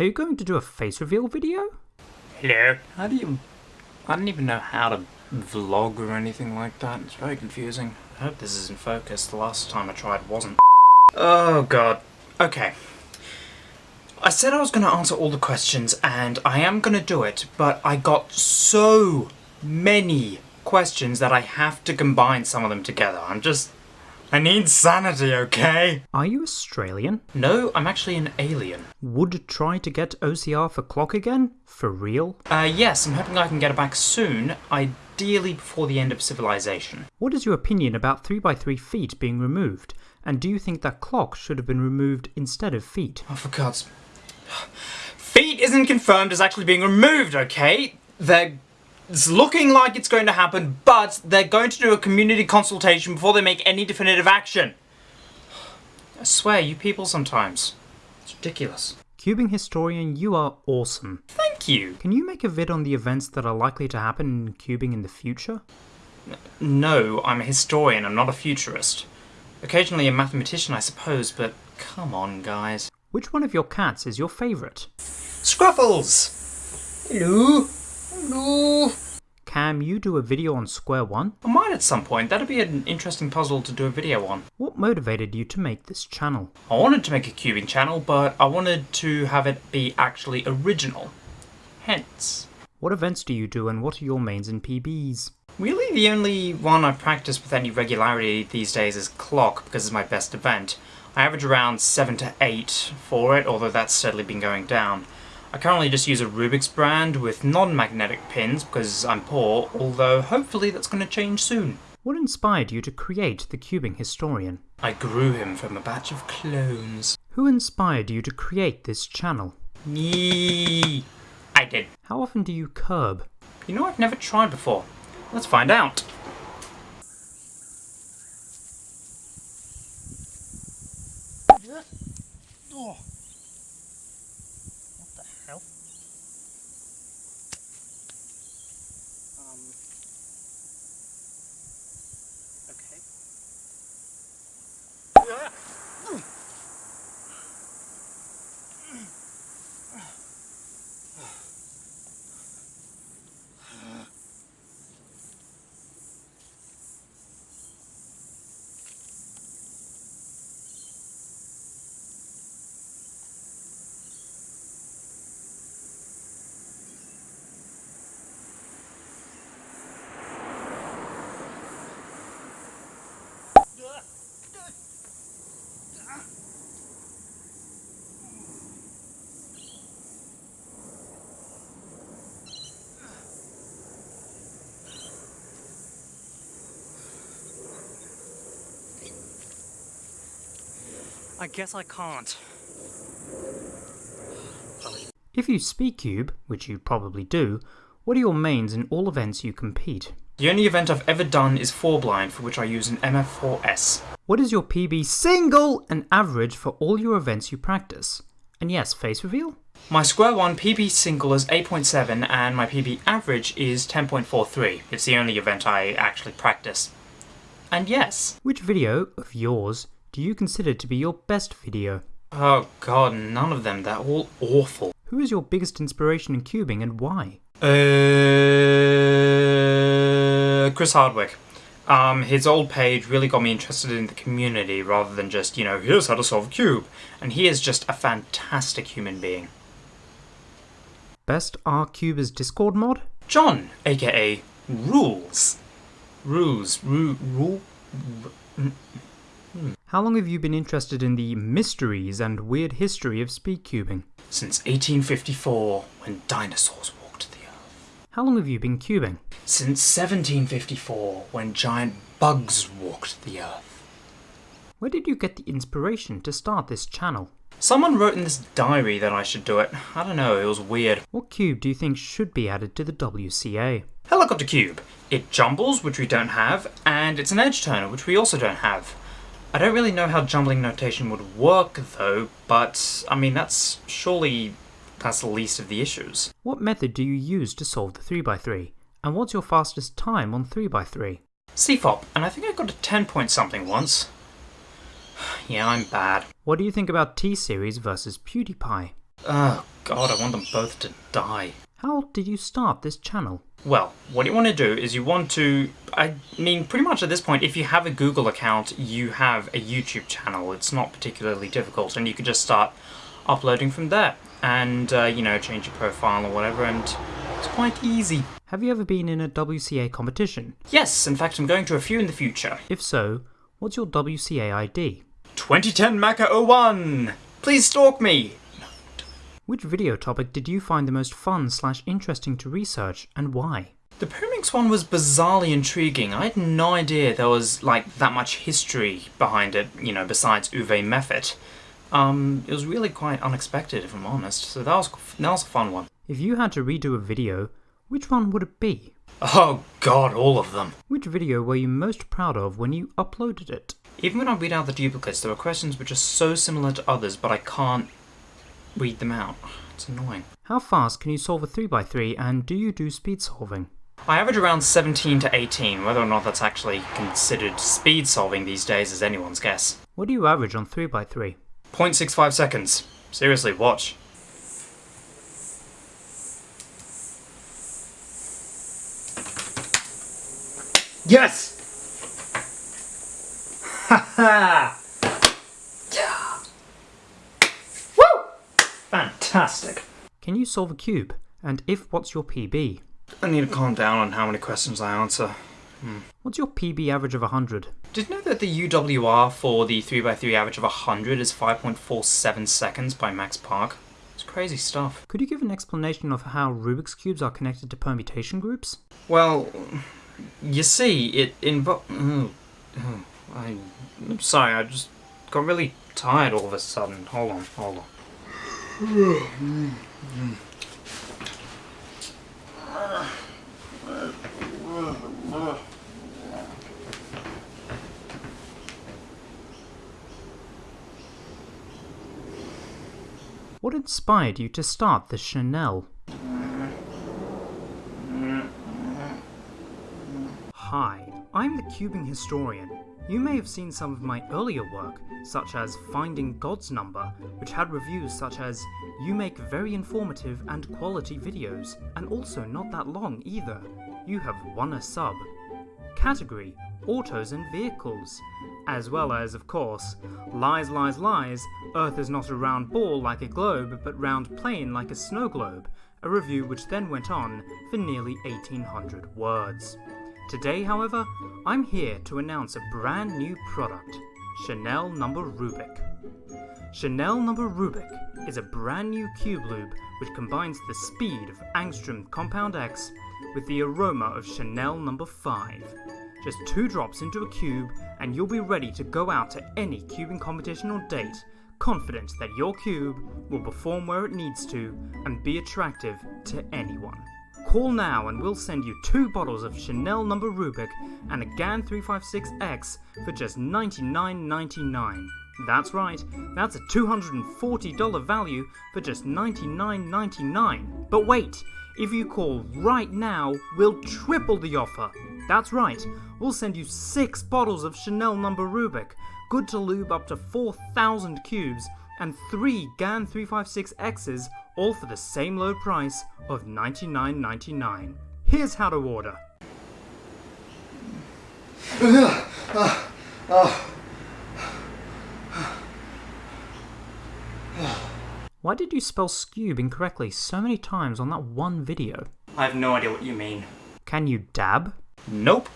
Are you going to do a face reveal video? Hello. How do you... I don't even know how to vlog or anything like that. It's very confusing. I hope this is in focus. The last time I tried wasn't. Oh god. Okay. I said I was going to answer all the questions, and I am going to do it, but I got so many questions that I have to combine some of them together. I'm just... I need sanity, okay? Are you Australian? No, I'm actually an alien. Would try to get OCR for clock again? For real? Uh, yes, I'm hoping I can get it back soon, ideally before the end of civilization. What is your opinion about 3x3 feet being removed? And do you think that clock should have been removed instead of feet? Oh, for God's... Feet isn't confirmed as actually being removed, okay? They're it's looking like it's going to happen, but they're going to do a community consultation before they make any definitive action. I swear, you people sometimes. It's ridiculous. Cubing historian, you are awesome. Thank you. Can you make a vid on the events that are likely to happen in cubing in the future? No, I'm a historian, I'm not a futurist. Occasionally a mathematician, I suppose, but come on, guys. Which one of your cats is your favourite? Scruffles! Hello? Hello? Cam, you do a video on square one? I might at some point. That'd be an interesting puzzle to do a video on. What motivated you to make this channel? I wanted to make a cubing channel, but I wanted to have it be actually original. Hence. What events do you do and what are your mains and PBs? Really, the only one I practice with any regularity these days is Clock, because it's my best event. I average around 7 to 8 for it, although that's steadily been going down. I currently just use a Rubik's brand with non-magnetic pins because I'm poor, although hopefully that's going to change soon. What inspired you to create the Cubing Historian? I grew him from a batch of clones. Who inspired you to create this channel? Me. I did. How often do you curb? You know, I've never tried before. Let's find out. Oh. What the hell? Um. Okay. I guess I can't. If you speak cube, which you probably do, what are your mains in all events you compete? The only event I've ever done is 4-blind, for which I use an MF4S. What is your PB single and average for all your events you practice? And yes, face reveal? My square one PB single is 8.7 and my PB average is 10.43. It's the only event I actually practice. And yes. Which video of yours do you consider to be your best video? Oh god, none of them. They're all awful. Who is your biggest inspiration in cubing and why? Uh, Chris Hardwick. Um, his old page really got me interested in the community rather than just, you know, here's how to solve a cube. And he is just a fantastic human being. Best R-Cubers Discord mod? John, aka Rules. Rules. Ru rule? How long have you been interested in the mysteries and weird history of speed cubing? Since 1854, when dinosaurs walked the earth. How long have you been cubing? Since 1754, when giant bugs walked the earth. Where did you get the inspiration to start this channel? Someone wrote in this diary that I should do it. I don't know, it was weird. What cube do you think should be added to the WCA? Helicopter cube. It jumbles, which we don't have, and it's an edge turner, which we also don't have. I don't really know how jumbling notation would work though, but I mean that's surely that's the least of the issues. What method do you use to solve the 3x3? And what's your fastest time on 3x3? CFOP, and I think I got a 10 point something once. yeah, I'm bad. What do you think about T-Series versus PewDiePie? Oh god, I want them both to die. How did you start this channel? Well, what you want to do is you want to. I mean, pretty much at this point, if you have a Google account, you have a YouTube channel. It's not particularly difficult, and you can just start uploading from there. And, uh, you know, change your profile or whatever, and it's quite easy. Have you ever been in a WCA competition? Yes, in fact, I'm going to a few in the future. If so, what's your WCA ID? 2010 Maca 01! Please stalk me! Which video topic did you find the most fun slash interesting to research, and why? The Pyraminx one was bizarrely intriguing. I had no idea there was, like, that much history behind it, you know, besides Uwe Meffert. Um, it was really quite unexpected, if I'm honest, so that was, that was a fun one. If you had to redo a video, which one would it be? Oh god, all of them. Which video were you most proud of when you uploaded it? Even when I read out the duplicates, there are questions which are so similar to others, but I can't read them out. It's annoying. How fast can you solve a 3x3 and do you do speed solving? I average around 17 to 18. Whether or not that's actually considered speed solving these days is anyone's guess. What do you average on 3x3? 0.65 seconds. Seriously, watch. Yes! Ha ha! Yeah! Woo! Fantastic. Can you solve a cube? And if what's your PB? I need to calm down on how many questions I answer. What's your PB average of 100? Did you know that the UWR for the 3x3 average of 100 is 5.47 seconds by Max Park? It's crazy stuff. Could you give an explanation of how Rubik's Cubes are connected to permutation groups? Well, you see, it involves. Oh, oh, I'm sorry, I just got really tired all of a sudden. Hold on, hold on. What inspired you to start the Chanel? Hi, I'm the Cubing Historian. You may have seen some of my earlier work, such as Finding God's Number, which had reviews such as You make very informative and quality videos, and also not that long either. You have won a sub. Category Autos and Vehicles. As well as, of course, Lies, Lies, Lies, Earth is not a round ball like a globe, but round plane like a snow globe, a review which then went on for nearly 1800 words. Today, however, I'm here to announce a brand new product Chanel Number Rubik. Chanel Number Rubik is a brand new cube lube which combines the speed of Angstrom Compound X with the aroma of Chanel Number 5. Just two drops into a cube, and you'll be ready to go out to any cubing competition or date, confident that your cube will perform where it needs to and be attractive to anyone. Call now and we'll send you two bottles of Chanel Number Rubik and a GAN 356X for just $99.99. That's right, that's a $240 value for just $99.99. But wait, if you call right now, we'll triple the offer. That's right, we'll send you six bottles of Chanel Number Rubik, good to lube up to 4,000 cubes, and three GAN 356Xs, all for the same low price of $99.99. Here's how to order. Why did you spell skube incorrectly so many times on that one video? I have no idea what you mean. Can you dab? Nope.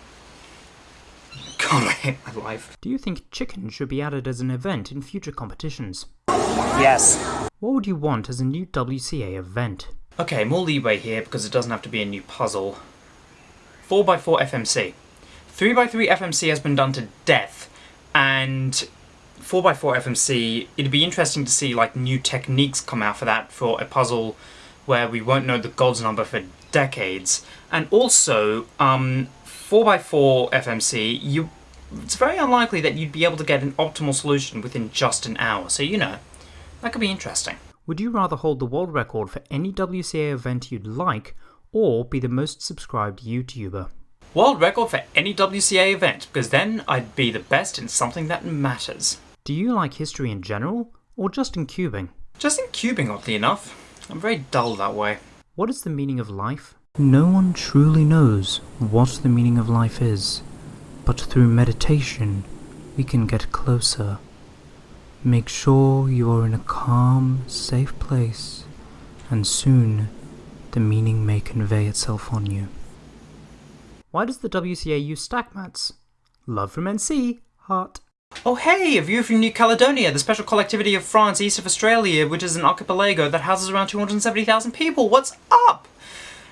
God, I hate my life. Do you think chicken should be added as an event in future competitions? Yes. What would you want as a new WCA event? Okay, more leeway here because it doesn't have to be a new puzzle. 4x4 FMC. 3x3 FMC has been done to death, and 4x4 FMC, it'd be interesting to see like new techniques come out for that for a puzzle where we won't know the god's number for decades. And also, um, 4x4 FMC, you it's very unlikely that you'd be able to get an optimal solution within just an hour. So, you know, that could be interesting. Would you rather hold the world record for any WCA event you'd like, or be the most subscribed YouTuber? World record for any WCA event, because then I'd be the best in something that matters. Do you like history in general, or just in cubing? Just in cubing, oddly enough. I'm very dull that way. What is the meaning of life? No one truly knows what the meaning of life is, but through meditation we can get closer. Make sure you are in a calm, safe place, and soon the meaning may convey itself on you. Why does the WCA use stack mats? Love from NC, heart. Oh hey, a view from New Caledonia, the special collectivity of France east of Australia, which is an archipelago that houses around 270,000 people. What's up?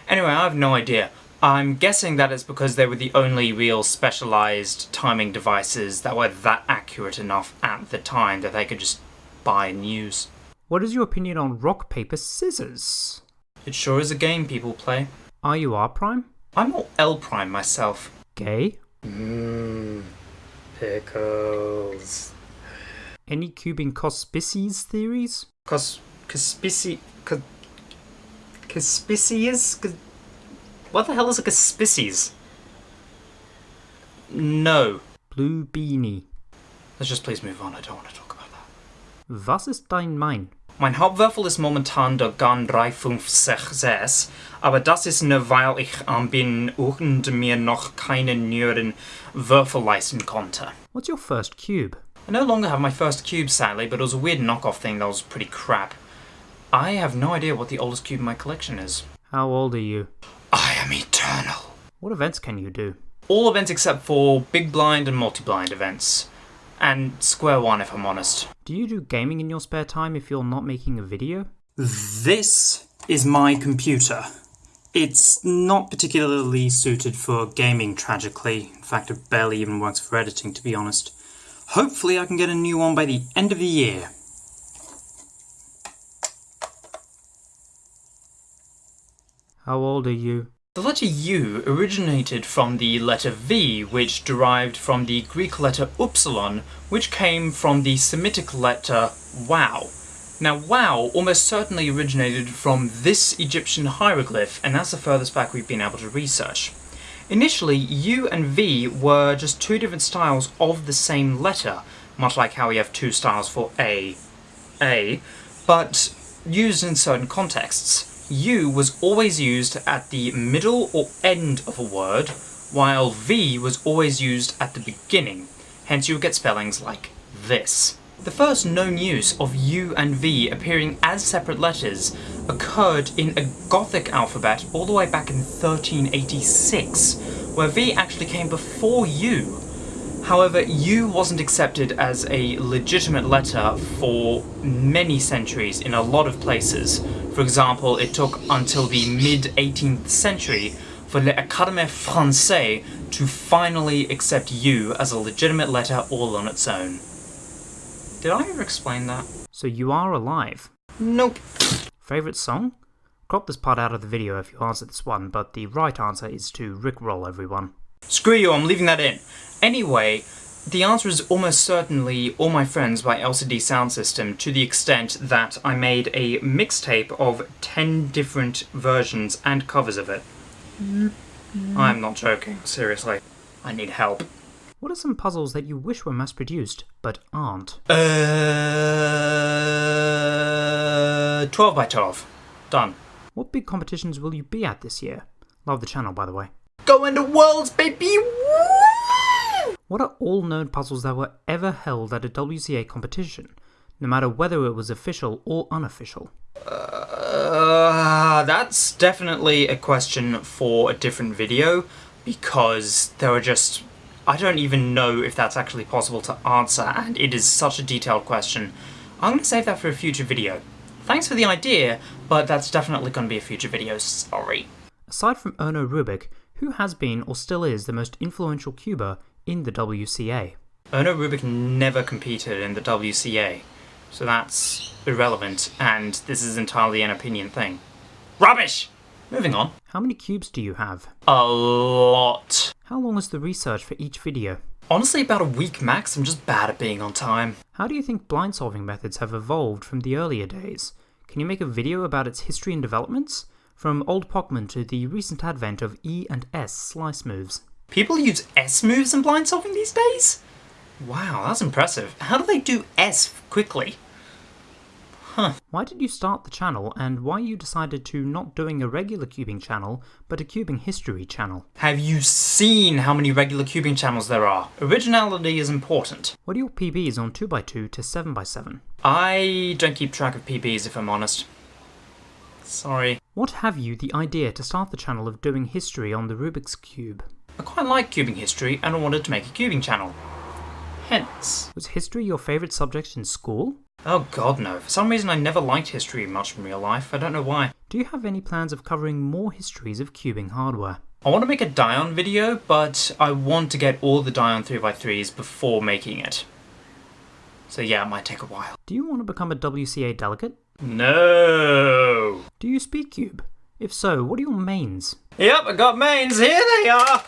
Anyway, I have no idea. I'm guessing that it's because they were the only real specialized timing devices that were that accurate enough at the time that they could just buy and use. What is your opinion on rock, paper, scissors? It sure is a game people play. Are you R prime? I'm more L prime myself. Gay? Mmm, pickles. Any cubing cospices theories? Cos, conspici, cos, conspices? Cos, what the hell is a conspices? No. Blue beanie. Let's just please move on. I don't want to talk about that. Was ist dein Mein? Mein Hauptwürfel ist momentan der GAN 356, aber das ist nur weil ich ähm, bin und mir noch keine neuen Würfel leisten konnte. What's your first cube? I no longer have my first cube, sadly, but it was a weird knockoff thing that was pretty crap. I have no idea what the oldest cube in my collection is. How old are you? I am eternal. What events can you do? All events except for big blind and multi-blind events. And square one, if I'm honest. Do you do gaming in your spare time if you're not making a video? This is my computer. It's not particularly suited for gaming, tragically. In fact, it barely even works for editing, to be honest. Hopefully, I can get a new one by the end of the year. How old are you? The letter U originated from the letter V, which derived from the Greek letter upsilon, which came from the Semitic letter wow. Now, wow almost certainly originated from this Egyptian hieroglyph, and that's the furthest back we've been able to research. Initially, U and V were just two different styles of the same letter, much like how we have two styles for A, A, but used in certain contexts. U was always used at the middle or end of a word, while V was always used at the beginning, hence you would get spellings like this. The first known use of U and V appearing as separate letters occurred in a Gothic alphabet all the way back in 1386, where V actually came before U. However, U wasn't accepted as a legitimate letter for many centuries in a lot of places. For example, it took until the mid-18th century for l'Académie Française to finally accept U as a legitimate letter all on its own. Did I ever explain that? So you are alive. Nope. Favorite song? Crop this part out of the video if you answer this one, but the right answer is to Rickroll everyone. Screw you, I'm leaving that in. Anyway, the answer is almost certainly All My Friends by LCD Soundsystem to the extent that I made a mixtape of 10 different versions and covers of it. I'm not joking, seriously. I need help. What are some puzzles that you wish were mass produced, but aren't? Uh, 12 by 12. Done. What big competitions will you be at this year? Love the channel, by the way. Go into worlds, baby! Woo! What are all known puzzles that were ever held at a WCA competition, no matter whether it was official or unofficial? Uh, that's definitely a question for a different video because there are just. I don't even know if that's actually possible to answer, and it is such a detailed question. I'm going to save that for a future video. Thanks for the idea, but that's definitely going to be a future video, sorry. Aside from Erno Rubik, who has been or still is the most influential cuber in the WCA? Erno Rubik never competed in the WCA, so that's irrelevant, and this is entirely an opinion thing. Rubbish! Moving on. How many cubes do you have? A lot. How long is the research for each video? Honestly, about a week max. I'm just bad at being on time. How do you think blind solving methods have evolved from the earlier days? Can you make a video about its history and developments? From Old Pochmann to the recent advent of E and S slice moves. People use S moves in blind solving these days? Wow, that's impressive. How do they do S quickly? Huh. Why did you start the channel, and why you decided to not doing a regular cubing channel, but a cubing history channel? Have you seen how many regular cubing channels there are? Originality is important. What are your PBs on 2x2 to 7x7? I don't keep track of PBs if I'm honest. Sorry. What have you the idea to start the channel of doing history on the Rubik's Cube? I quite like cubing history and I wanted to make a cubing channel. Hence. Was history your favourite subject in school? Oh god no, for some reason I never liked history much in real life, I don't know why. Do you have any plans of covering more histories of cubing hardware? I want to make a Dayan video, but I want to get all the Dayan 3x3s before making it. So yeah, it might take a while. Do you want to become a WCA delegate? No! Do you speak cube? If so, what are your mains? Yep, I got mains, here they are!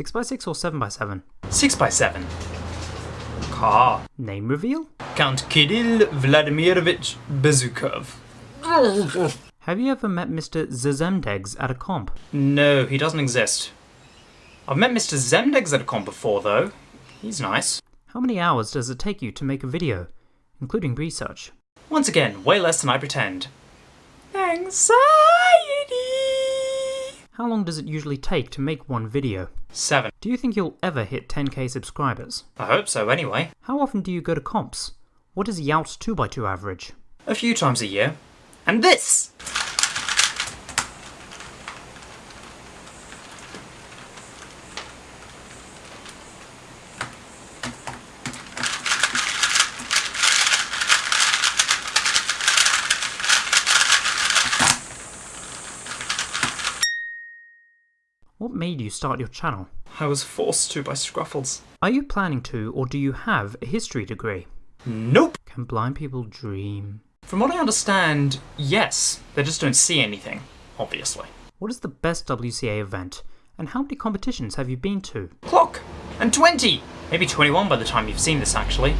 6x6 or 7x7? 6x7. Car. Name reveal? Count Kirill Vladimirovich Bezukov. Have you ever met Mr. Zazemdegs at a comp? No, he doesn't exist. I've met Mr. Zemdegs at a comp before, though. He's nice. How many hours does it take you to make a video, including research? Once again, way less than I pretend. Anxiety! How long does it usually take to make one video? Seven. Do you think you'll ever hit 10k subscribers? I hope so, anyway. How often do you go to comps? What is Yout's 2x2 average? A few times a year. And this! What made you start your channel? I was forced to by Scruffles. Are you planning to, or do you have a history degree? Nope! Can blind people dream? From what I understand, yes. They just don't see anything, obviously. What is the best WCA event, and how many competitions have you been to? Clock! And 20! Maybe 21 by the time you've seen this, actually.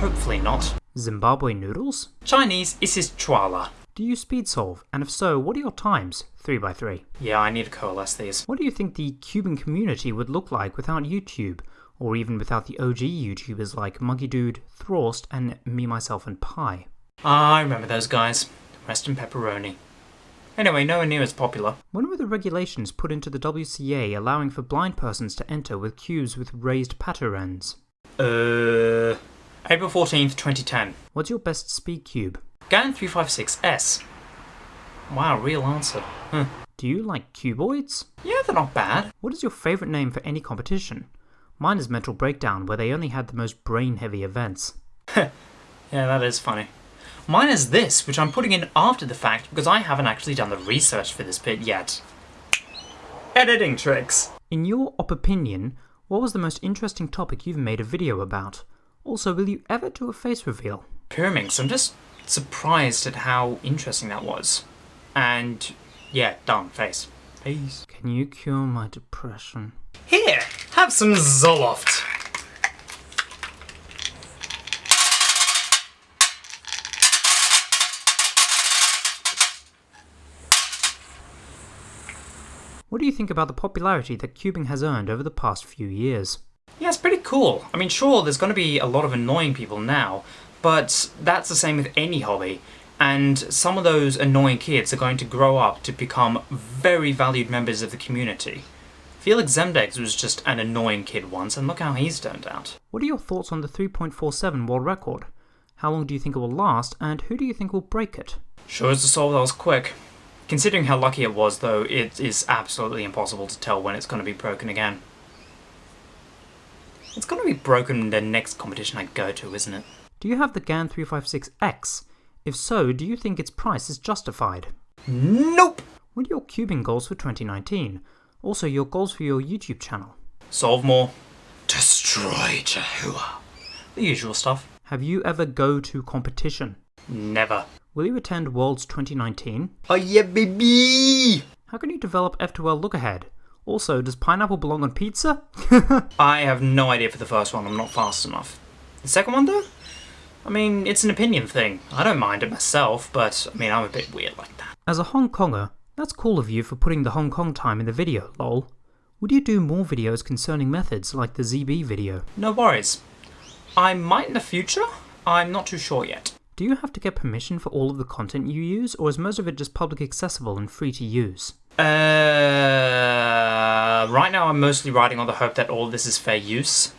Hopefully not. Zimbabwe noodles? Chinese is Chwala. Do you speed solve, and if so, what are your times? 3x3. Yeah, I need to coalesce these. What do you think the Cuban community would look like without YouTube? Or even without the OG YouTubers like Monkey Dude, Thrawst, and Me, Myself, and Pi? Ah, I remember those guys. Rest in pepperoni. Anyway, nowhere near as popular. When were the regulations put into the WCA allowing for blind persons to enter with cubes with raised patter ends? Uh. April 14th, 2010. What's your best speed cube? GAN 356S. Wow, real answer. Huh. Do you like cuboids? Yeah, they're not bad. What is your favourite name for any competition? Mine is Mental Breakdown, where they only had the most brain heavy events. Yeah, that is funny. Mine is this, which I'm putting in after the fact because I haven't actually done the research for this bit yet. Editing tricks. In your op opinion, what was the most interesting topic you've made a video about? Also, will you ever do a face reveal? Pyraminx, I'm just surprised at how interesting that was. And yeah, done, face. Face. Can you cure my depression? Here, have some Zoloft. What do you think about the popularity that cubing has earned over the past few years? Yeah, it's pretty cool. I mean, sure, there's going to be a lot of annoying people now, but that's the same with any hobby. And some of those annoying kids are going to grow up to become very valued members of the community. Felix Zemdegs was just an annoying kid once, and look how he's turned out. What are your thoughts on the 3.47 world record? How long do you think it will last, and who do you think will break it? Sure as to solve that was quick. Considering how lucky it was, though, it is absolutely impossible to tell when it's going to be broken again. It's going to be broken in the next competition I go to, isn't it? Do you have the GAN 356X? If so, do you think its price is justified? Nope! What are your cubing goals for 2019? Also, your goals for your YouTube channel? Solve more. Destroy Jahua. The usual stuff. Have you ever go to competition? Never. Will you attend Worlds 2019? Oh yeah, baby! How can you develop F2L look ahead? Also, does pineapple belong on pizza? I have no idea for the first one, I'm not fast enough. The second one, though? I mean, it's an opinion thing. I don't mind it myself, but I mean, I'm a bit weird like that. As a Hong Konger, that's cool of you for putting the Hong Kong time in the video, lol. Would you do more videos concerning methods like the ZB video? No worries. I might in the future, I'm not too sure yet. Do you have to get permission for all of the content you use, or is most of it just public accessible and free to use? Uh, right now I'm mostly writing on the hope that all this is fair use.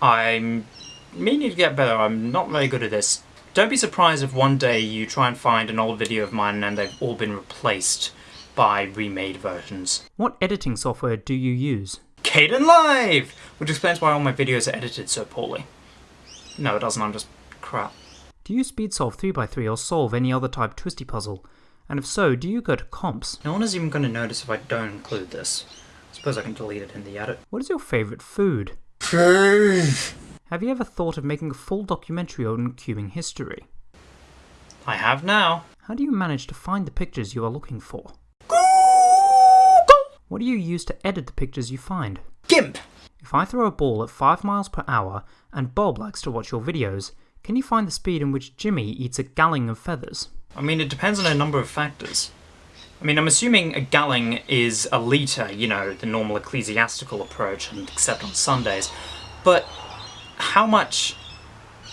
I'm meaning to get better. I'm not very good at this. Don't be surprised if one day you try and find an old video of mine and they've all been replaced by remade versions. What editing software do you use? Kdenlive! Which explains why all my videos are edited so poorly. No, it doesn't, I'm just crap. Do you speed solve 3x3 or solve any other type twisty puzzle? And if so, do you go to comps? No one is even going to notice if I don't include this. I suppose I can delete it in the edit. What is your favourite food? Have you ever thought of making a full documentary on cubing history? I have now. How do you manage to find the pictures you are looking for? Google! What do you use to edit the pictures you find? GIMP! If I throw a ball at 5 miles per hour and Bob likes to watch your videos, can you find the speed in which Jimmy eats a galling of feathers? I mean, it depends on a number of factors. I mean, I'm assuming a galling is a litre, you know, the normal ecclesiastical approach, and except on Sundays. But how much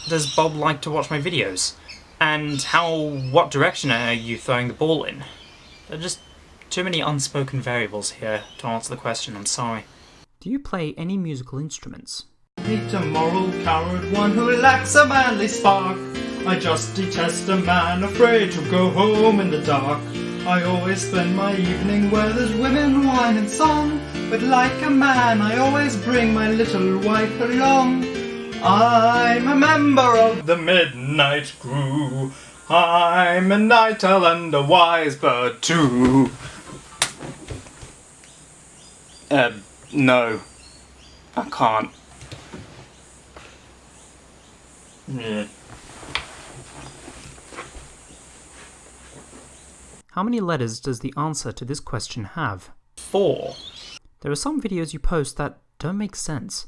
does Bob like to watch my videos? And how, what direction are you throwing the ball in? There are just too many unspoken variables here to answer the question, I'm sorry. Do you play any musical instruments? hate a moral coward, one who lacks a manly spark. I just detest a man afraid to go home in the dark. I always spend my evening where there's women, wine and song. But like a man, I always bring my little wife along. I'm a member of the Midnight Crew. I'm a night owl and a wise bird too. Uh, no. I can't. Yeah. How many letters does the answer to this question have? Four. There are some videos you post that don't make sense.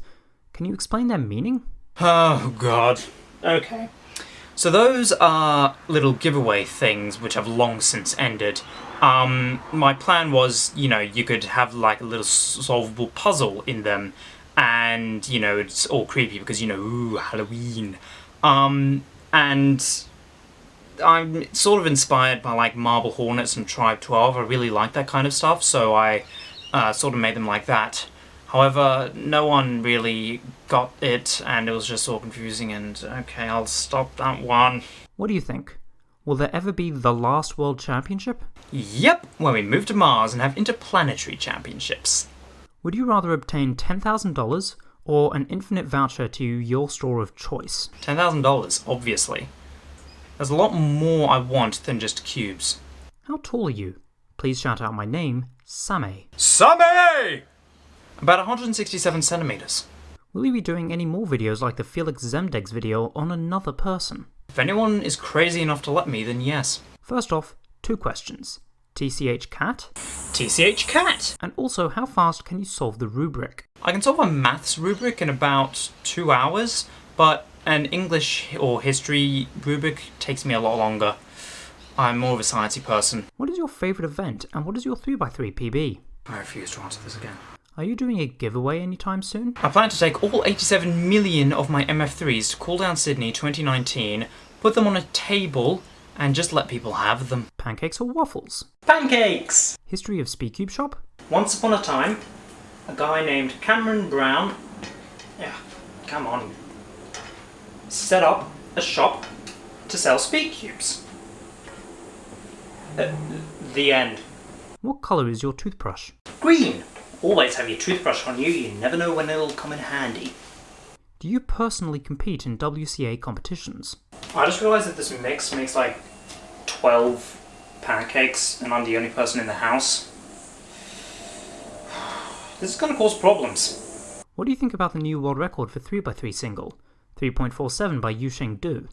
Can you explain their meaning? Oh god. Okay. So those are little giveaway things which have long since ended. Um, my plan was, you know, you could have like a little solvable puzzle in them, and you know it's all creepy because you know, ooh, Halloween. Um, and I'm sort of inspired by like Marble Hornets and Tribe 12. I really like that kind of stuff, so I uh, sort of made them like that. However, no one really got it, and it was just all confusing, and okay, I'll stop that one. What do you think? Will there ever be the last World Championship? Yep, when we move to Mars and have interplanetary championships. Would you rather obtain $10,000 or an infinite voucher to your store of choice? $10,000, obviously. There's a lot more I want than just cubes. How tall are you? Please shout out my name, Same. Sammy! About 167 centimeters. Will you be doing any more videos like the Felix Zemdegs video on another person? If anyone is crazy enough to let me, then yes. First off, two questions. TCH cat? TCH cat! And also, how fast can you solve the rubric? I can solve a maths rubric in about two hours, but an English or history rubric takes me a lot longer. I'm more of a sciencey person. What is your favourite event and what is your 3x3 PB? I refuse to answer this again. Are you doing a giveaway anytime soon? I plan to take all 87 million of my MF3s to Cool Down Sydney 2019, put them on a table, and just let people have them. Pancakes or waffles? Pancakes! History of Speedcube Shop? Once upon a time, a guy named Cameron Brown, yeah, come on, set up a shop to sell speed cubes. Uh, the end. What colour is your toothbrush? Green. Always have your toothbrush on you, you never know when it'll come in handy. Do you personally compete in WCA competitions? I just realised that this mix makes like 12 pancakes and I'm the only person in the house. This is going to cause problems. What do you think about the new world record for 3x3 single? 3.47 by Yusheng Du.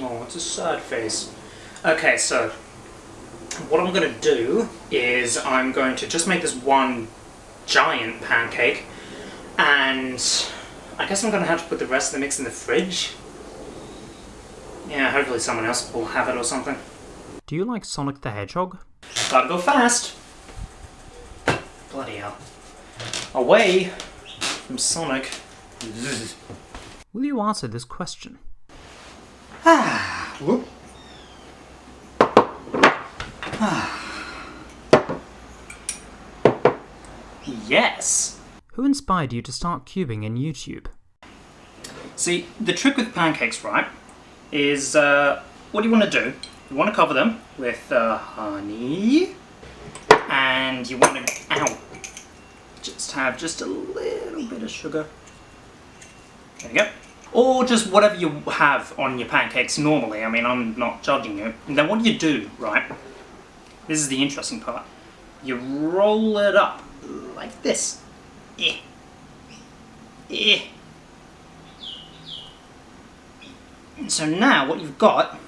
Oh, it's a sad face. Okay, so what I'm going to do is I'm going to just make this one giant pancake and I guess I'm going to have to put the rest of the mix in the fridge. Yeah, hopefully someone else will have it or something. Do you like Sonic the Hedgehog? Gotta go fast. Bloody hell. Away from Sonic. Will you answer this question? Ah, Whoop. Yes. Who inspired you to start cubing in YouTube? See, the trick with pancakes, right, is uh, what do you want to do? You want to cover them with uh, honey, and you want to, ow, just have just a little bit of sugar. There you go. Or just whatever you have on your pancakes normally. I mean, I'm not judging you. And then what do you do, right? This is the interesting part. You roll it up like this. Eh. Eh. And So now what you've got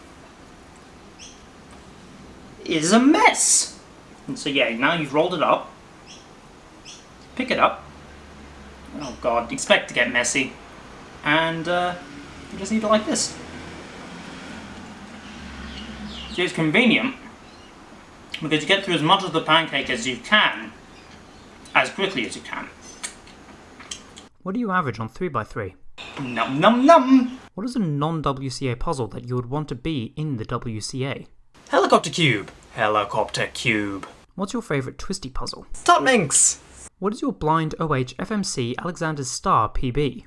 is a mess. And so yeah, now you've rolled it up. Pick it up. Oh god, expect to get messy. And uh, you just need it like this. See, it's convenient because you get through as much of the pancake as you can as quickly as you can. What do you average on 3x3? Num num num! What is a non-WCA puzzle that you would want to be in the WCA? Helicopter cube. Helicopter cube. What's your favourite twisty puzzle? Top Minx. What is your blind OH FMC Alexander's Star PB?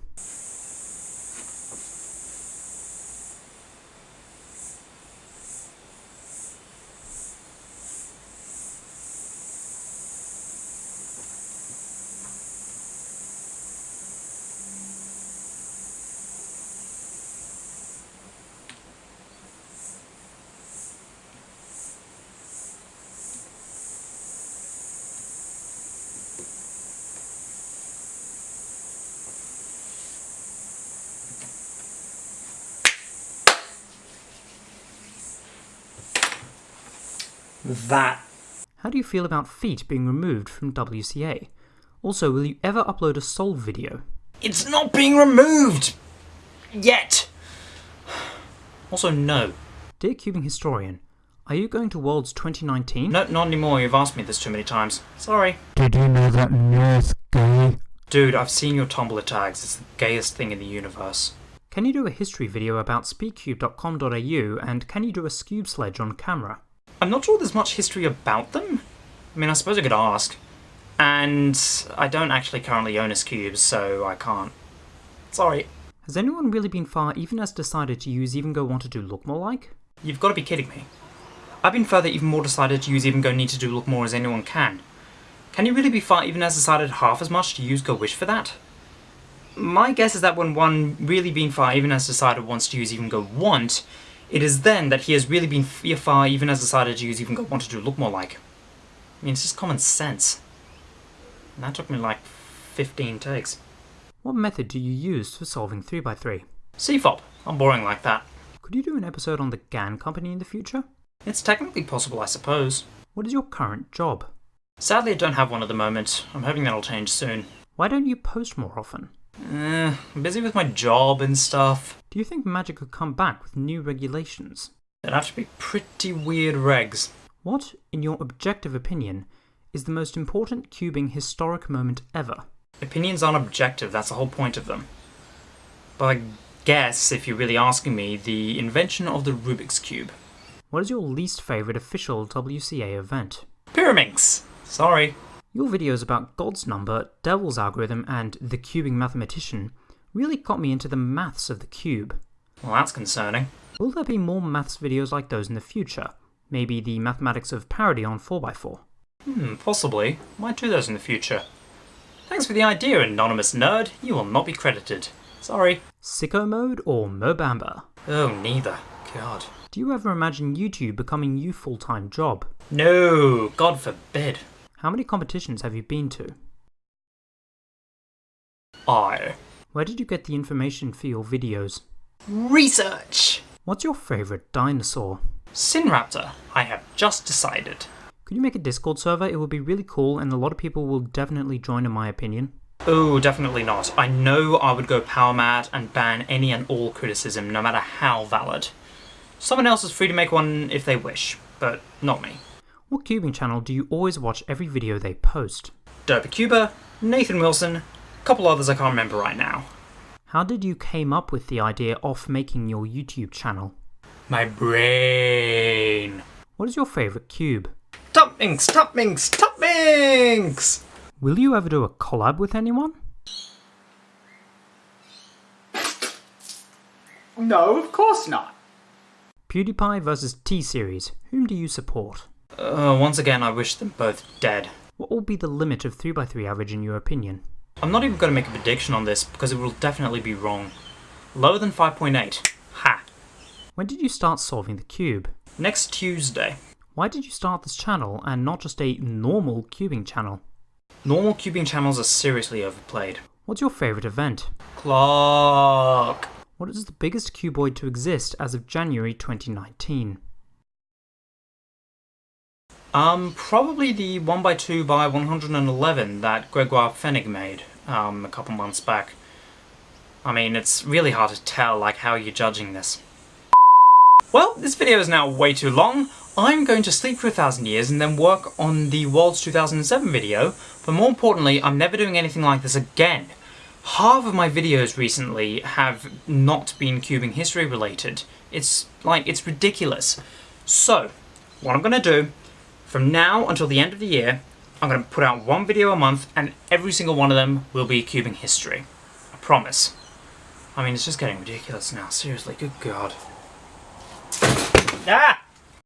That. How do you feel about feet being removed from WCA? Also, will you ever upload a Solve video? It's not being removed! Yet! Also, no. Dear Cubing Historian, are you going to Worlds 2019? No, not anymore. You've asked me this too many times. Sorry. Did you know that North gay? Dude, I've seen your Tumblr tags. It's the gayest thing in the universe. Can you do a history video about speedcube.com.au and can you do a skewb sledge on camera? I'm not sure there's much history about them. I mean, I suppose I could ask. And I don't actually currently own a Cube, so I can't. Sorry. Has anyone really been far even as decided to use Even Go Want to do Look More Like? You've got to be kidding me. I've been further even more decided to use Even Go Need to do Look More as anyone can. Can you really be far even as decided half as much to use Go Wish for that? My guess is that when one really been far even as decided wants to use Even Go Want, it is then that he has really been far even as decided to use Even Go Want to Look More Like. I mean, it's just common sense. And that took me like 15 takes. What method do you use for solving 3x3? CFOP. I'm boring like that. Could you do an episode on the GAN company in the future? It's technically possible, I suppose. What is your current job? Sadly, I don't have one at the moment. I'm hoping that'll change soon. Why don't you post more often? Eh, I'm busy with my job and stuff. Do you think Magic could come back with new regulations? There'd have to be pretty weird regs. What, in your objective opinion, is the most important cubing historic moment ever? Opinions aren't objective, that's the whole point of them. But I guess, if you're really asking me, the invention of the Rubik's Cube. What is your least favourite official WCA event? Pyraminx! Sorry. Your videos about God's number, Devil's algorithm, and the cubing mathematician really got me into the maths of the cube. Well, that's concerning. Will there be more maths videos like those in the future? Maybe the mathematics of parity on 4x4? Hmm, possibly. Might do those in the future. Thanks for the idea, anonymous nerd. You will not be credited. Sorry. Sicko mode or Mo Bamba? Oh, neither. God. Do you ever imagine YouTube becoming your full-time job? No, God forbid. How many competitions have you been to? I. Where did you get the information for your videos? Research! What's your favourite dinosaur? Sinraptor, I have just decided. Could you make a Discord server? It would be really cool and a lot of people will definitely join in my opinion. Oh, definitely not. I know I would go power mad and ban any and all criticism, no matter how valid. Someone else is free to make one if they wish, but not me. What cubing channel do you always watch every video they post? Derpacuba, Nathan Wilson, a couple others I can't remember right now. How did you came up with the idea of making your YouTube channel? My brain. What is your favourite cube? Top Minx, Top Minx, toppings, Minx! Will you ever do a collab with anyone? No, of course not. PewDiePie versus T-Series. Whom do you support? Uh, once again, I wish them both dead. What will be the limit of 3x3 average in your opinion? I'm not even going to make a prediction on this because it will definitely be wrong. Lower than 5.8. Ha! When did you start solving the cube? Next Tuesday. Why did you start this channel and not just a normal cubing channel? Normal cubing channels are seriously overplayed. What's your favourite event? Clock. What is the biggest cuboid to exist as of January 2019? Um, probably the 1x2 by 111 that Gregoire Pfennig made, um, a couple months back. I mean, it's really hard to tell, like, how you're judging this. Well, this video is now way too long. I'm going to sleep for a thousand years and then work on the Worlds 2007 video, but more importantly, I'm never doing anything like this again. Half of my videos recently have not been cubing history related. It's, like, it's ridiculous. So, what I'm gonna do, from now until the end of the year, I'm gonna put out one video a month and every single one of them will be cubing history. I promise. I mean, it's just getting ridiculous now, seriously, good god. Ah!